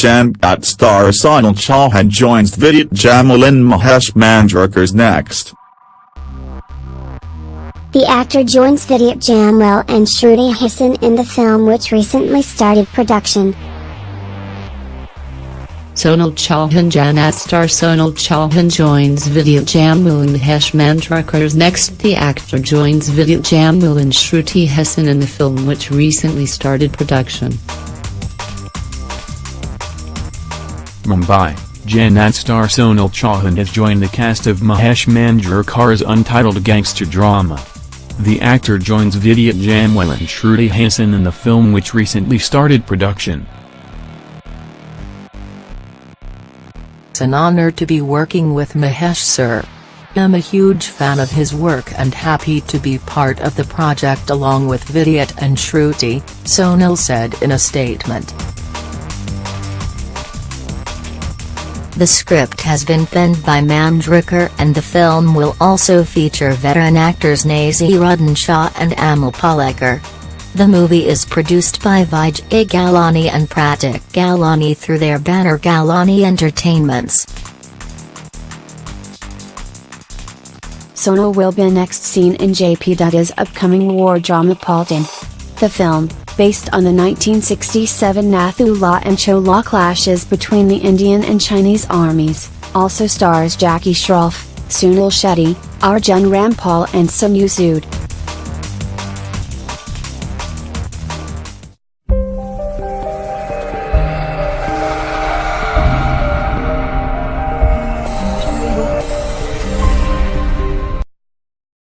Jannat star Sonal Chauhan joins Vidya Jamwal in Mahesh Manjrekar's next. The actor joins Vidya Jamwal and Shruti Haasan in the film which recently started production. Sonal Chauhan Jannat star Sonal Chauhan joins Vidya Jamwal in Mahesh Manjrekar's next The actor joins Vidya Jamwal and Shruti Haasan in the film which recently started production. Mumbai, Jannat star Sonal Chauhan has joined the cast of Mahesh Manjrekar's untitled gangster drama. The actor joins Vidya Jamwal and Shruti Haasan in the film which recently started production. It's an honor to be working with Mahesh sir. I'm a huge fan of his work and happy to be part of the project along with Vidya and Shruti, Sonal said in a statement. The script has been penned by Manjrekar and the film will also feature veteran actors Naseeruddin Shah and Amol Palekar. The movie is produced by Vijay Galani and Pratik Galani through their banner Galani Entertainments. Sonal will be next seen in JP Dutta's upcoming war drama Paltan. The film, based on the 1967 Nathu Nathula and Chola clashes between the Indian and Chinese armies, also stars Jackie Shroff, Sunil Shetty, Arjun Rampal and Sonu Sood.